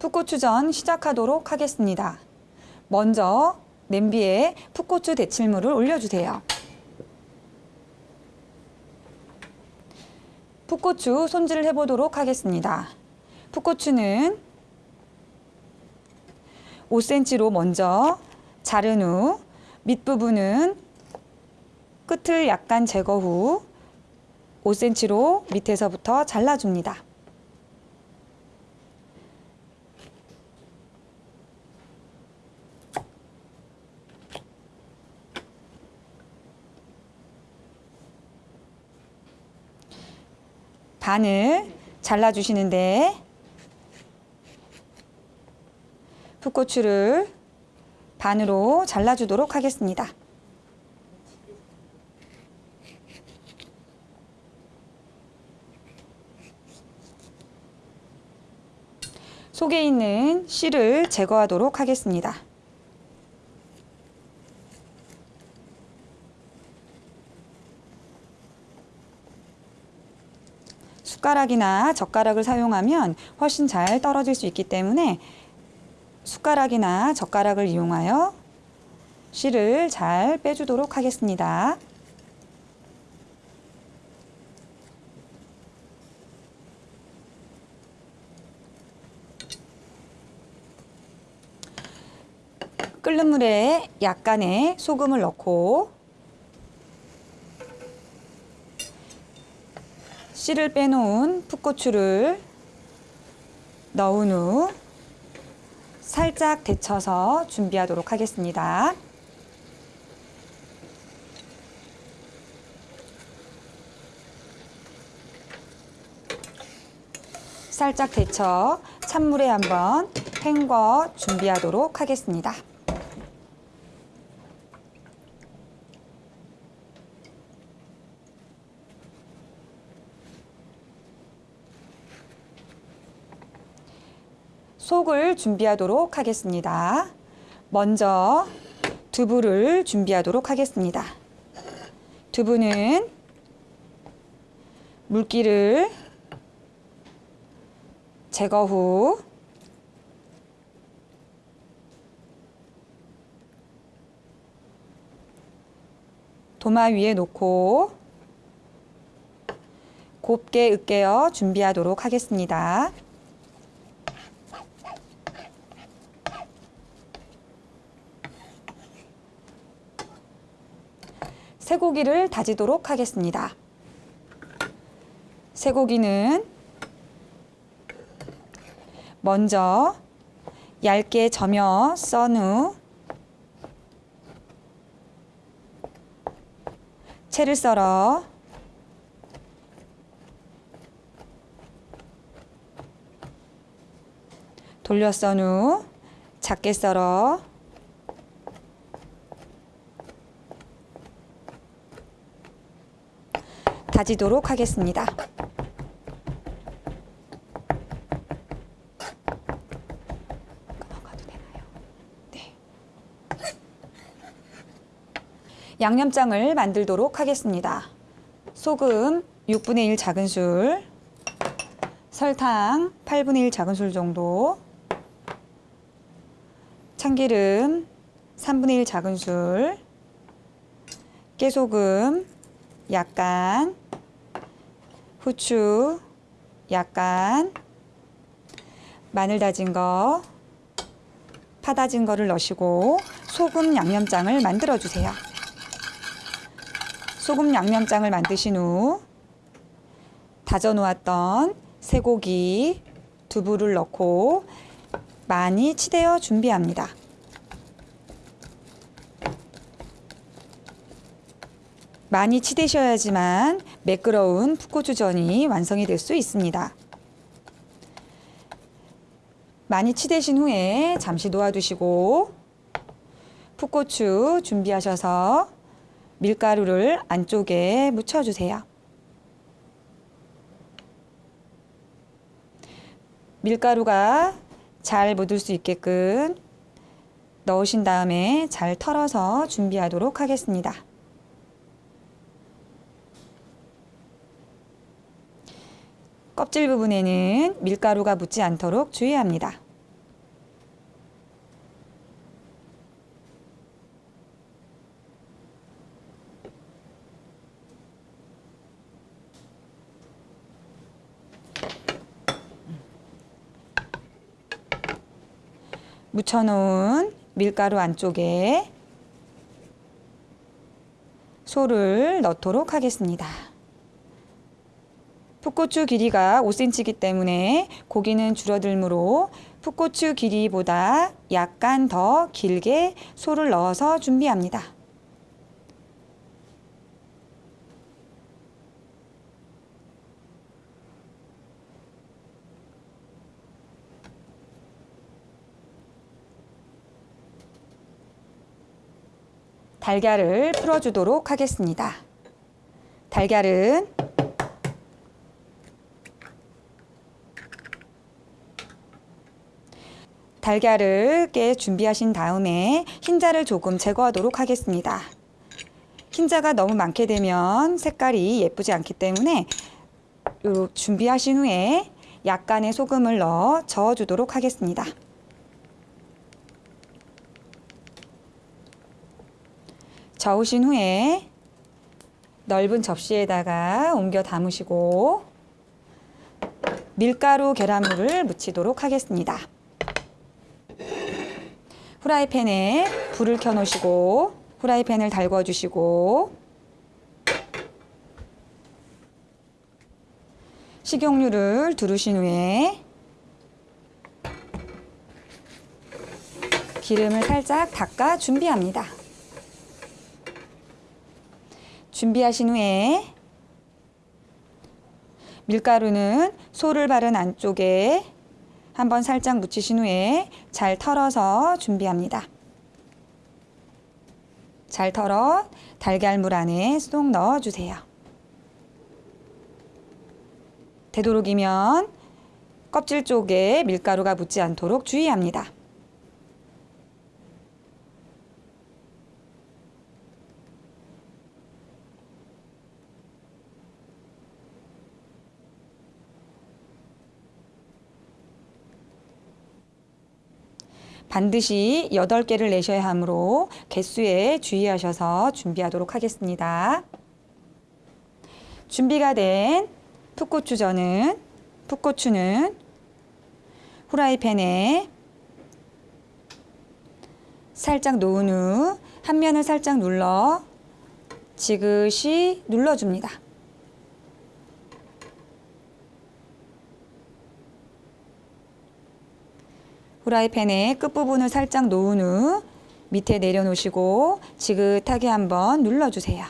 풋고추전 시작하도록 하겠습니다. 먼저 냄비에 풋고추 데칠물을 올려주세요. 풋고추 손질을 해보도록 하겠습니다. 풋고추는 5cm로 먼저 자른 후 밑부분은 끝을 약간 제거 후 5cm로 밑에서부터 잘라줍니다. 반을 잘라주시는데 풋고추를 반으로 잘라주도록 하겠습니다. 속에 있는 씨를 제거하도록 하겠습니다. 숟가락이나 젓가락을 사용하면 훨씬 잘 떨어질 수 있기 때문에 숟가락이나 젓가락을 이용하여 씨를 잘 빼주도록 하겠습니다. 끓는 물에 약간의 소금을 넣고 씨를 빼놓은 풋고추를 넣은 후 살짝 데쳐서 준비하도록 하겠습니다. 살짝 데쳐 찬물에 한번 헹궈 준비하도록 하겠습니다. 속을 준비하도록 하겠습니다. 먼저 두부를 준비하도록 하겠습니다. 두부는 물기를 제거 후 도마 위에 놓고 곱게 으깨어 준비하도록 하겠습니다. 쇠고기를 다지도록 하겠습니다. 쇠고기는 먼저 얇게 저며 썬후 채를 썰어 돌려 썬 후 작게 썰어 다지도록 하겠습니다. 네. 양념장을 만들도록 하겠습니다. 소금 6분의 1 작은술, 설탕 8분의 1 작은술 정도, 참기름 3분의 1 작은술, 깨소금 약간, 후추 약간, 마늘 다진 거, 파 다진 거를 넣으시고 소금 양념장을 만들어 주세요. 소금 양념장을 만드신 후 다져 놓았던 쇠고기, 두부를 넣고 많이 치대어 준비합니다. 많이 치대셔야지만 매끄러운 풋고추전이 완성이 될 수 있습니다. 많이 치대신 후에 잠시 놓아두시고 풋고추 준비하셔서 밀가루를 안쪽에 묻혀주세요. 밀가루가 잘 묻을 수 있게끔 넣으신 다음에 잘 털어서 준비하도록 하겠습니다. 껍질 부분에는 밀가루가 묻지 않도록 주의합니다. 묻혀놓은 밀가루 안쪽에 소를 넣도록 하겠습니다. 풋고추 길이가 5cm이기 때문에 고기는 줄어들므로 풋고추 길이보다 약간 더 길게 소를 넣어서 준비합니다. 달걀을 풀어주도록 하겠습니다. 달걀은 달걀을 깨 준비하신 다음에 흰자를 조금 제거하도록 하겠습니다. 흰자가 너무 많게 되면 색깔이 예쁘지 않기 때문에 준비하신 후에 약간의 소금을 넣어 저어주도록 하겠습니다. 저으신 후에 넓은 접시에다가 옮겨 담으시고 밀가루 계란물을 묻히도록 하겠습니다. 후라이팬에 불을 켜 놓으시고 후라이팬을 달궈 주시고 식용유를 두르신 후에 기름을 살짝 닦아 준비합니다. 준비하신 후에 밀가루는 소를 바른 안쪽에 한번 살짝 묻히신 후에 잘 털어서 준비합니다. 잘 털어 달걀물 안에 쏙 넣어주세요. 되도록이면 껍질 쪽에 밀가루가 묻지 않도록 주의합니다. 반드시 8개를 내셔야 하므로 개수에 주의하셔서 준비하도록 하겠습니다. 준비가 된 풋고추전은 풋고추는 후라이팬에 살짝 놓은 후 한 면을 살짝 눌러 지그시 눌러줍니다. 후라이팬의 끝부분을 살짝 놓은 후 밑에 내려놓으시고 지긋하게 한번 눌러주세요.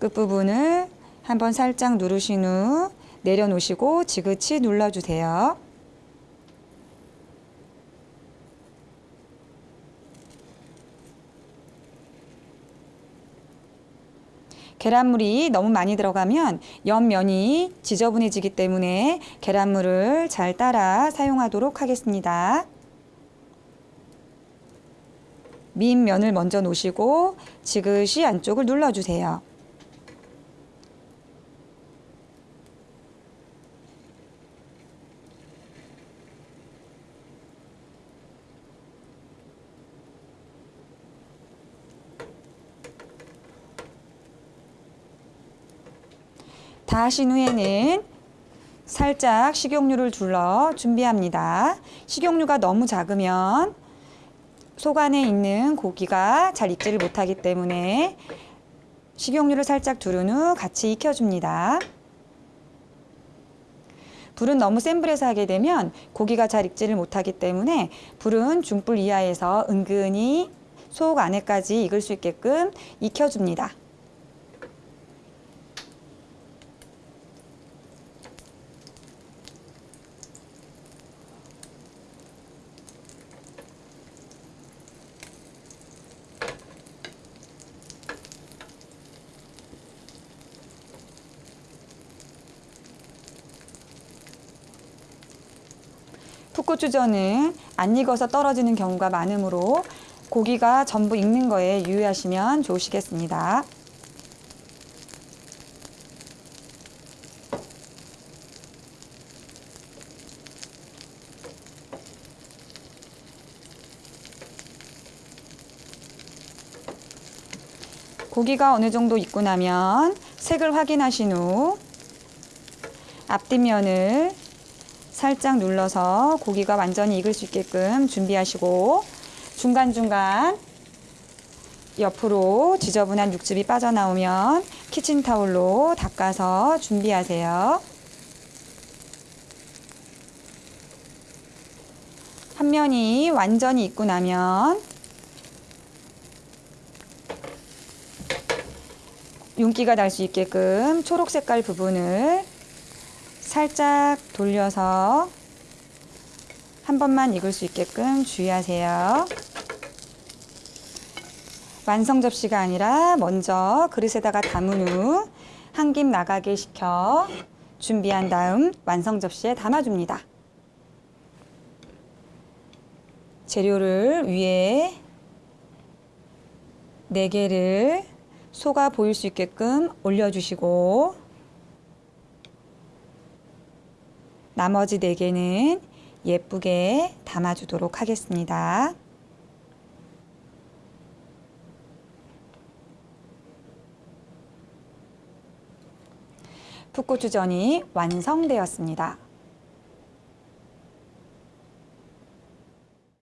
끝부분을 한번 살짝 누르신 후 내려놓으시고 지그치 눌러주세요. 계란물이 너무 많이 들어가면 옆면이 지저분해지기 때문에 계란물을 잘 따라 사용하도록 하겠습니다. 밑면을 먼저 놓으시고 지그시 안쪽을 눌러주세요. 다 하신 후에는 살짝 식용유를 둘러 준비합니다. 식용유가 너무 작으면 속 안에 있는 고기가 잘 익지를 못하기 때문에 식용유를 살짝 두른 후 같이 익혀줍니다. 불은 너무 센 불에서 하게 되면 고기가 잘 익지를 못하기 때문에 불은 중불 이하에서 은근히 속 안에까지 익을 수 있게끔 익혀줍니다. 풋고추전은 안 익어서 떨어지는 경우가 많으므로 고기가 전부 익는 거에 유의하시면 좋으시겠습니다. 고기가 어느 정도 익고 나면 색을 확인하신 후 앞뒷면을 살짝 눌러서 고기가 완전히 익을 수 있게끔 준비하시고 중간중간 옆으로 지저분한 육즙이 빠져나오면 키친타올로 닦아서 준비하세요. 한 면이 완전히 익고 나면 윤기가 날 수 있게끔 초록 색깔 부분을 살짝 돌려서 한 번만 익을 수 있게끔 주의하세요. 완성 접시가 아니라 먼저 그릇에다가 담은 후 한 김 나가게 식혀 준비한 다음 완성 접시에 담아줍니다. 재료를 위에 4개를 소가 보일 수 있게끔 올려주시고 나머지 4개는 예쁘게 담아주도록 하겠습니다. 풋고추전이 완성되었습니다.